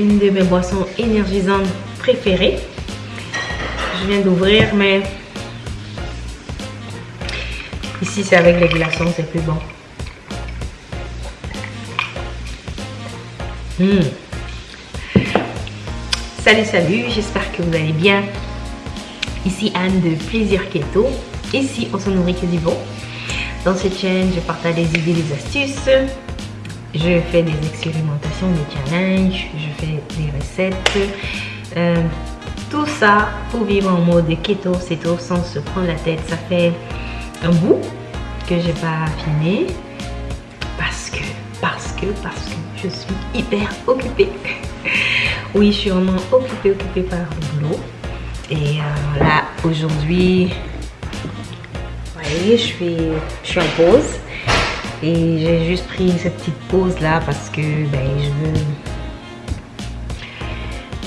une de mes boissons énergisantes préférées. Je viens d'ouvrir, mais ici c'est avec les glaçons, c'est plus bon. Hmm. Salut, salut, j'espère que vous allez bien. Ici Anne de Plaisir Keto. Ici, on se nourrit que du bon. Dans cette chaîne, je partage des idées, des astuces. Je fais des expérimentations, des challenges. Je fais des recettes. Euh, tout ça pour vivre en mode keto, tout sans se prendre la tête. Ça fait un bout que j'ai pas filmé parce que, parce que, parce que je suis hyper occupée. oui, je suis vraiment occupée, occupée par le boulot. Et euh, là, aujourd'hui, vous voyez, je je suis en pause. Et j'ai juste pris cette petite pause là parce que ben, je veux,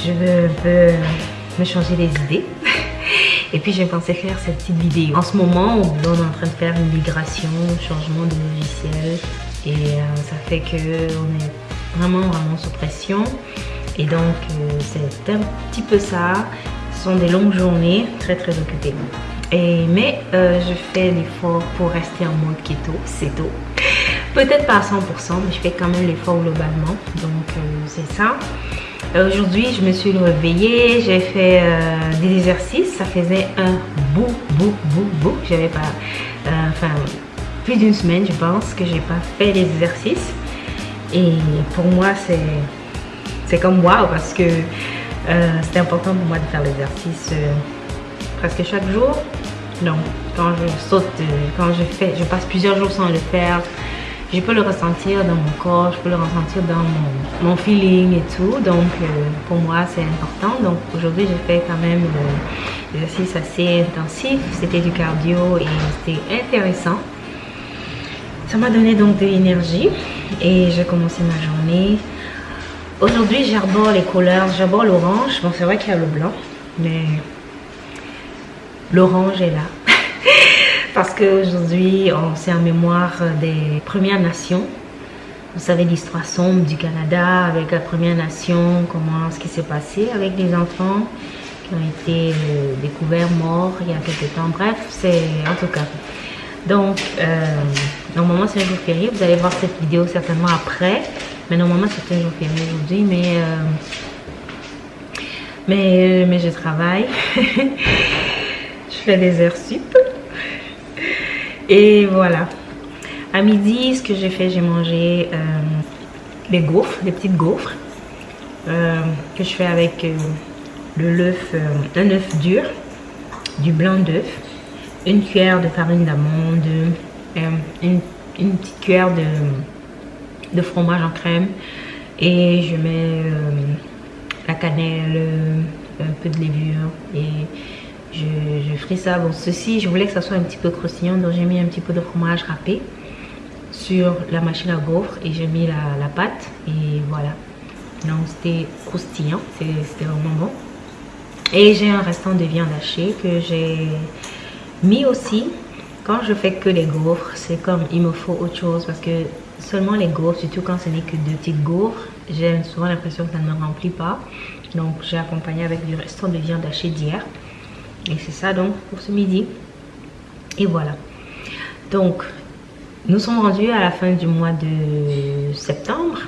je veux un me changer les idées. Et puis j'ai pensé faire cette petite vidéo. En ce moment, on est en train de faire une migration, changement de logiciel. Et euh, ça fait qu'on est vraiment, vraiment sous pression. Et donc, euh, c'est un petit peu ça. Ce sont des longues journées, très, très occupées. Mais euh, je fais l'effort pour rester en mode keto, c'est tôt. Peut-être pas à 100%, mais je fais quand même l'effort globalement. Donc, c'est ça. Aujourd'hui, je me suis réveillée, j'ai fait des exercices. Ça faisait un bout, bout, bout, bout. J'avais pas... enfin, plus d'une semaine, je pense, que j'ai pas fait les exercices. Et pour moi, c'est comme waouh parce que euh, c'est important pour moi de faire l'exercice euh, presque chaque jour. Quand je saute, euh, quand je fais, je passe plusieurs jours sans le faire, je peux le ressentir dans mon corps, je peux le ressentir dans mon, feeling et tout. Donc, pour moi, c'est important. Donc, aujourd'hui, j'ai fait quand même l'exercice assez intensif. C'était du cardio et c'était intéressant. Ça m'a donné donc de l'énergie et j'ai commencé ma journée. Aujourd'hui, j'arbore les couleurs. J'arbore l'orange. Bon, c'est vrai qu'il y a le blanc, mais l'orange est là. Parce qu'aujourd'hui, c'est en mémoire des Premières Nations. Vous savez l'histoire sombre du Canada avec la Première Nation, comment ce qui s'est passé avec les enfants qui ont été euh, découverts morts il y a quelques temps. Bref, c'est en tout cas donc, euh, normalement, c'est un jour férié. Vous allez voir cette vidéo certainement après. Mais normalement, c'est un jour férié aujourd'hui. Mais, euh, mais, mais je travaille. fais des heures sup. Et voilà. À midi, ce que j'ai fait, j'ai mangé euh, des gaufres, des petites gaufres. que je fais avec le l'œuf, un œuf dur, du blanc d'œuf une cuillère de farine d'amande, euh, une, petite cuillère de, fromage en crème et je mets euh, la cannelle, un peu de levure et je, je ça. Bon, ceci, je voulais que ça soit un petit peu croustillant, donc j'ai mis un petit peu de fromage râpé sur la machine à gaufres et j'ai mis la, la, pâte et voilà. Donc c'était croustillant, c'était vraiment bon. Et j'ai un restant de viande hachée que j'ai mais aussi, quand je fais que les gaufres, c'est comme il me faut autre chose parce que seulement les gaufres, surtout quand ce n'est que deux petites gaufres, j'ai souvent l'impression que ça ne me remplit pas. Donc j'ai accompagné avec du restant de viande hachée d'hier. Et c'est ça donc pour ce midi. Et voilà. Donc nous sommes rendus à la fin du mois de septembre.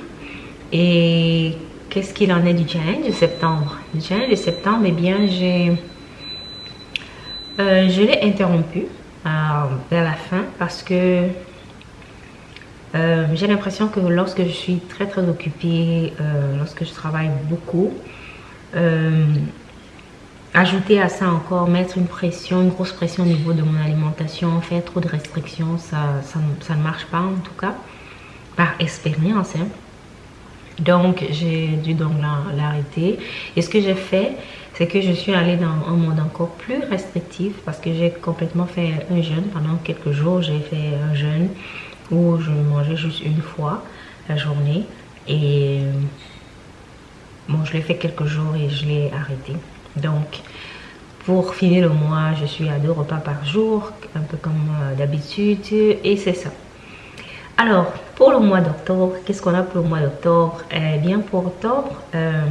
Et qu'est-ce qu'il en est du challenge de septembre? Du challenge de septembre, eh bien j'ai euh, je l'ai interrompu euh, vers la fin parce que euh, j'ai l'impression que lorsque je suis très très occupée, lorsque je travaille beaucoup, ajouter à ça encore, mettre une pression, une grosse pression au niveau de mon alimentation, faire trop de restrictions, ça, ça, ne marche pas en tout cas, par expérience. Hein. Donc j'ai dû donc l'arrêter. Et ce que j'ai fait, c'est que je suis allée dans un mode encore plus restrictif parce que j'ai complètement fait un jeûne. Pendant quelques jours, j'ai fait un jeûne où je mangeais juste une fois la journée. Et bon, je l'ai fait quelques jours et je l'ai arrêté. Donc, pour finir le mois, je suis à deux repas par jour, un peu comme euh, d'habitude. Et c'est ça. Alors, pour le mois d'octobre, qu'est-ce qu'on a pour le mois d'octobre? Eh bien, pour octobre, euh,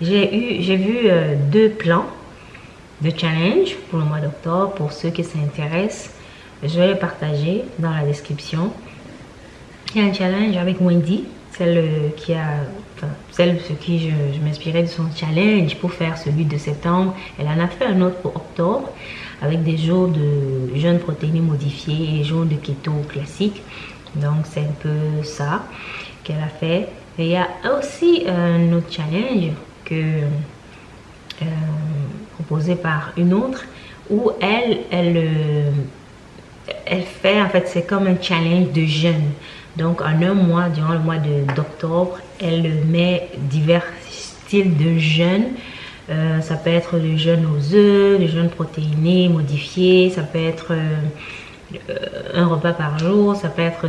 j'ai vu euh, deux plans de challenge pour le mois d'octobre. Pour ceux qui s'intéressent, je vais les partager dans la description. Il y a un challenge avec Wendy, celle qui a, enfin, celle sur qui je, m'inspirais de son challenge pour faire celui de septembre. Elle en a fait un autre pour octobre avec des jours de jeunes protéines modifiés et jours de keto classique. Donc c'est un peu ça qu'elle a fait. Et il y a aussi un autre challenge que euh, proposé par une autre où elle, elle, euh, elle fait en fait c'est comme un challenge de jeûne. Donc en un mois, durant le mois d'octobre, elle met divers styles de jeûne. Euh, ça peut être le jeûne aux œufs, le jeûne protéiné, modifié, ça peut être un repas par jour, ça peut être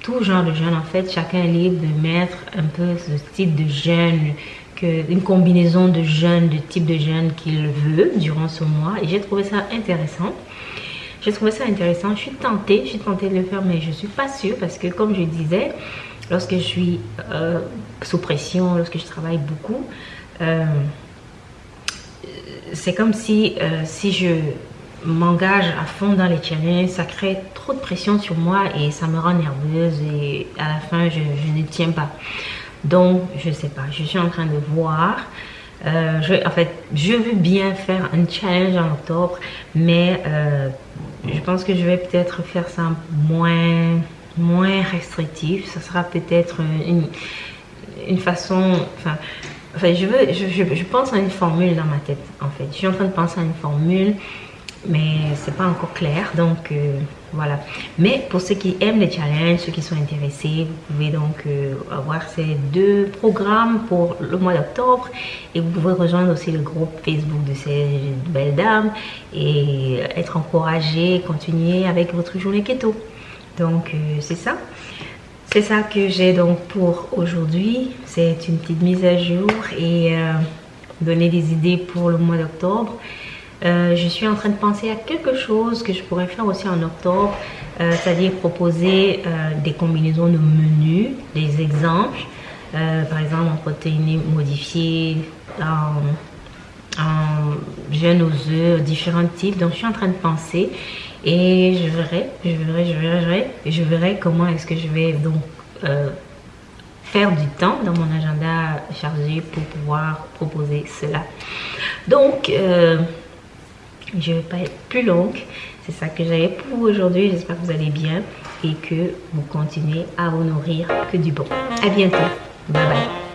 tout genre de jeûne en fait. Chacun est libre de mettre un peu ce type de jeûne une combinaison de jeûnes, de type de jeûne qu'il veut durant ce mois. Et j'ai trouvé ça intéressant. J'ai trouvé ça intéressant. Je suis tentée, je suis tentée de le faire, mais je suis pas sûre parce que comme je disais, lorsque je suis euh, sous pression, lorsque je travaille beaucoup, euh, c'est comme si, euh, si je m'engage à fond dans les challenges, ça crée trop de pression sur moi et ça me rend nerveuse et à la fin, je, ne tiens pas. Donc, je sais pas, je suis en train de voir. Je, en fait, je veux bien faire un challenge en octobre, mais je pense que je vais peut-être faire ça moins, moins restrictif. Ce sera peut-être une, une façon... Enfin, enfin je, veux, je, je pense à une formule dans ma tête, en fait. Je suis en train de penser à une formule mais c'est pas encore clair donc euh, voilà. Mais pour ceux qui aiment les challenges ceux qui sont intéressés vous pouvez donc euh, avoir ces deux programmes pour le mois d'octobre. Et vous pouvez rejoindre aussi le groupe facebook de ces belles dames et être encouragé continuer avec votre journée keto. Donc euh, c'est ça. C'est ça que j'ai donc pour aujourd'hui. C'est une petite mise à jour et donner des idées pour le mois d'octobre euh, je suis en train de penser à quelque chose que je pourrais faire aussi en octobre, euh, c'est-à-dire proposer euh, des combinaisons de menus, des exemples, par exemple en protéines modifiées, en, en jeûne aux œufs, différents types. Donc je suis en train de penser et je verrai, je verrai, je verrai, je verrai comment est-ce que je vais donc faire du temps dans mon agenda chargé pour pouvoir proposer cela. Donc, je ne vais pas être plus longue. C'est ça que j'avais pour aujourd'hui. J'espère que vous allez bien et que vous continuez à vous nourrir que du bon. À bientôt. Bye bye.